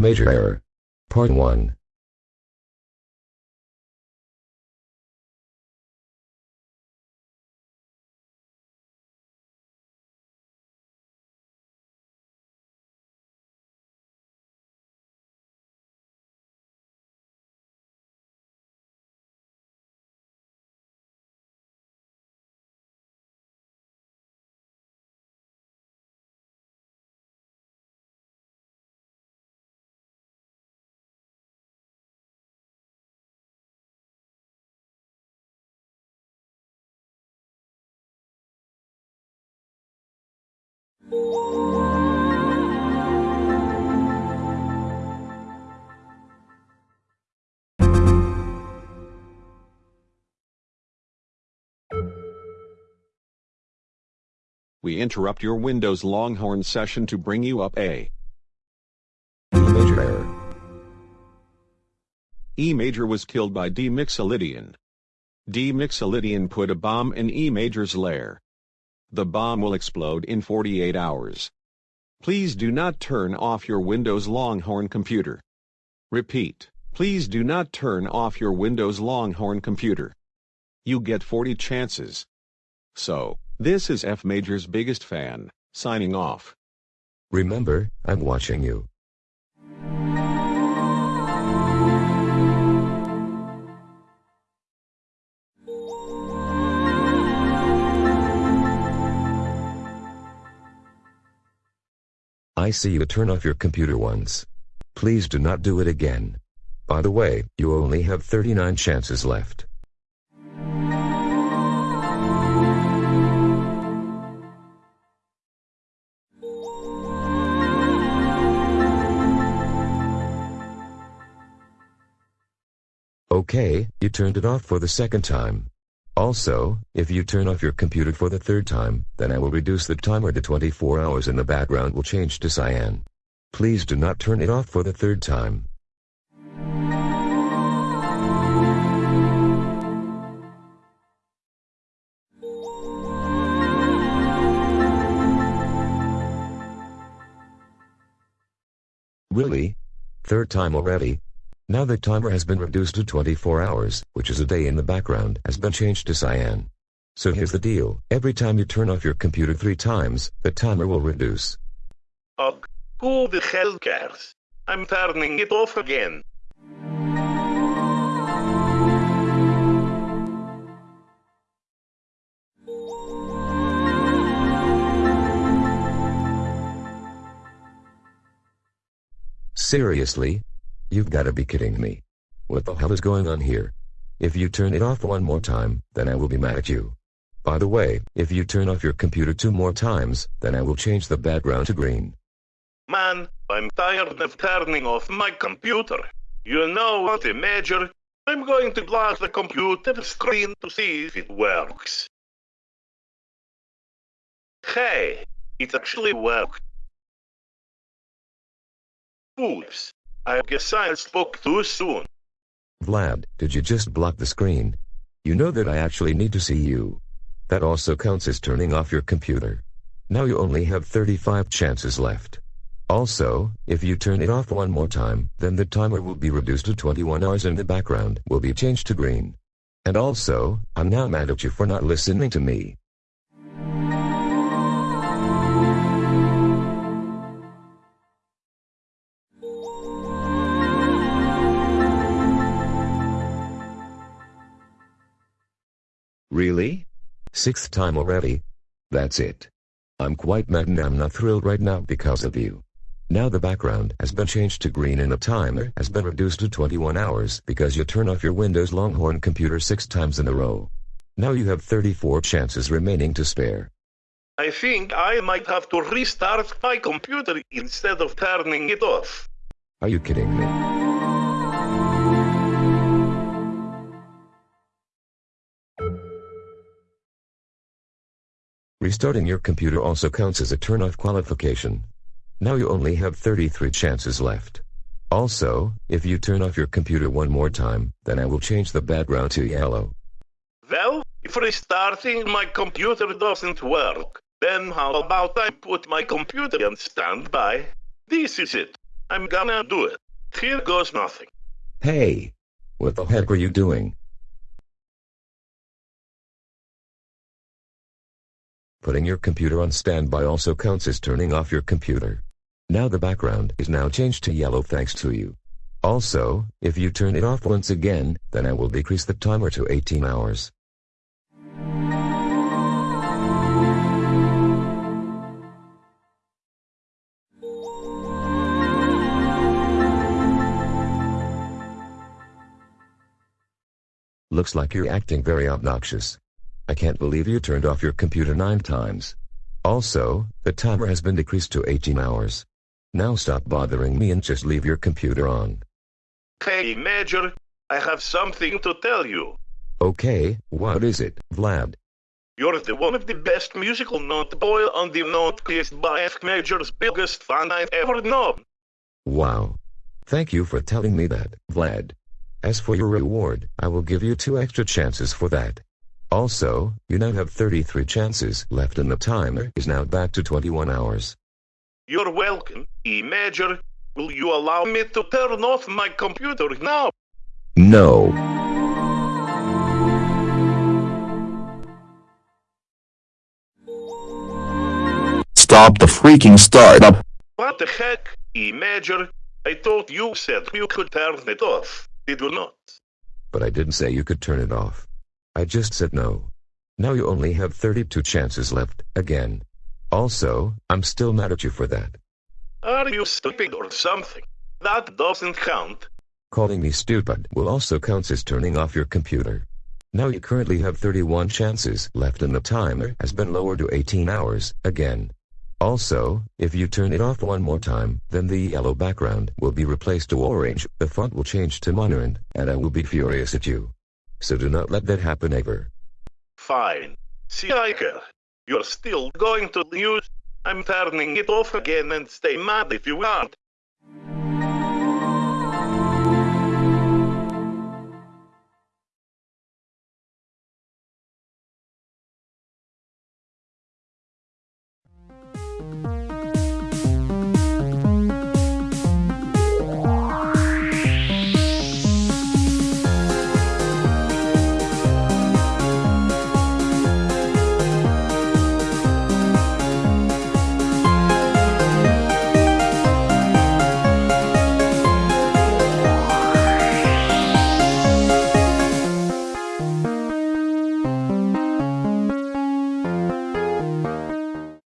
Major Error. Part 1. We interrupt your Windows Longhorn session to bring you up a E major error. E major was killed by D Mixolydian. D Mixolydian put a bomb in E major's lair. The bomb will explode in 48 hours. Please do not turn off your Windows Longhorn computer. Repeat, please do not turn off your Windows Longhorn computer. You get 40 chances. So, this is F Major's biggest fan, signing off. Remember, I'm watching you. I see you turn off your computer once. Please do not do it again. By the way, you only have 39 chances left. Okay, you turned it off for the second time. Also, if you turn off your computer for the third time, then I will reduce the timer to 24 hours and the background will change to cyan. Please do not turn it off for the third time. Really? Third time already? Now the timer has been reduced to 24 hours, which is a day in the background, has been changed to cyan. So here's the deal. Every time you turn off your computer three times, the timer will reduce. Ugh, who the hell cares? I'm turning it off again. Seriously? You've gotta be kidding me. What the hell is going on here? If you turn it off one more time, then I will be mad at you. By the way, if you turn off your computer two more times, then I will change the background to green. Man, I'm tired of turning off my computer. You know what, Major? I'm going to block the computer screen to see if it works. Hey, it actually worked. Oops, I guess I spoke too soon. Vlad, did you just block the screen? You know that I actually need to see you. That also counts as turning off your computer. Now you only have 35 chances left. Also, if you turn it off one more time, then the timer will be reduced to 21 hours and the background will be changed to green. And also, I'm now mad at you for not listening to me. Really? Sixth time already? That's it. I'm quite mad and I'm not thrilled right now because of you. Now the background has been changed to green and the timer has been reduced to 21 hours because you turn off your Windows Longhorn computer six times in a row. Now you have 34 chances remaining to spare. I think I might have to restart my computer instead of turning it off. Are you kidding me? Restarting your computer also counts as a turn-off qualification. Now you only have 33 chances left. Also, if you turn off your computer one more time, then I will change the background to yellow. Well, if restarting my computer doesn't work, then how about I put my computer on standby? This is it. I'm gonna do it. Here goes nothing. Hey! What the heck are you doing? Putting your computer on standby also counts as turning off your computer. Now the background is now changed to yellow thanks to you. Also, if you turn it off once again, then I will decrease the timer to 18 hours. Looks like you're acting very obnoxious. I can't believe you turned off your computer nine times. Also, the timer has been decreased to 18 hours. Now stop bothering me and just leave your computer on. Hey, Major, I have something to tell you. Okay, what is it, Vlad? You're the one of the best musical note boy on the note list by F Major's biggest fan I've ever known. Wow. Thank you for telling me that, Vlad. As for your reward, I will give you two extra chances for that. Also, you now have 33 chances left and the timer is now back to 21 hours. You're welcome, E Major. Will you allow me to turn off my computer now? No. Stop the freaking startup. What the heck, E Major? I thought you said you could turn it off. Did you not? But I didn't say you could turn it off. I just said no. Now you only have 32 chances left, again. Also, I'm still mad at you for that. Are you stupid or something? That doesn't count. Calling me stupid will also count as turning off your computer. Now you currently have 31 chances left and the timer has been lowered to 18 hours, again. Also, if you turn it off one more time, then the yellow background will be replaced to orange, the font will change to monoid, and I will be furious at you. So do not let that happen ever. Fine. See, I care. You're still going to lose. I'm turning it off again and stay mad if you want.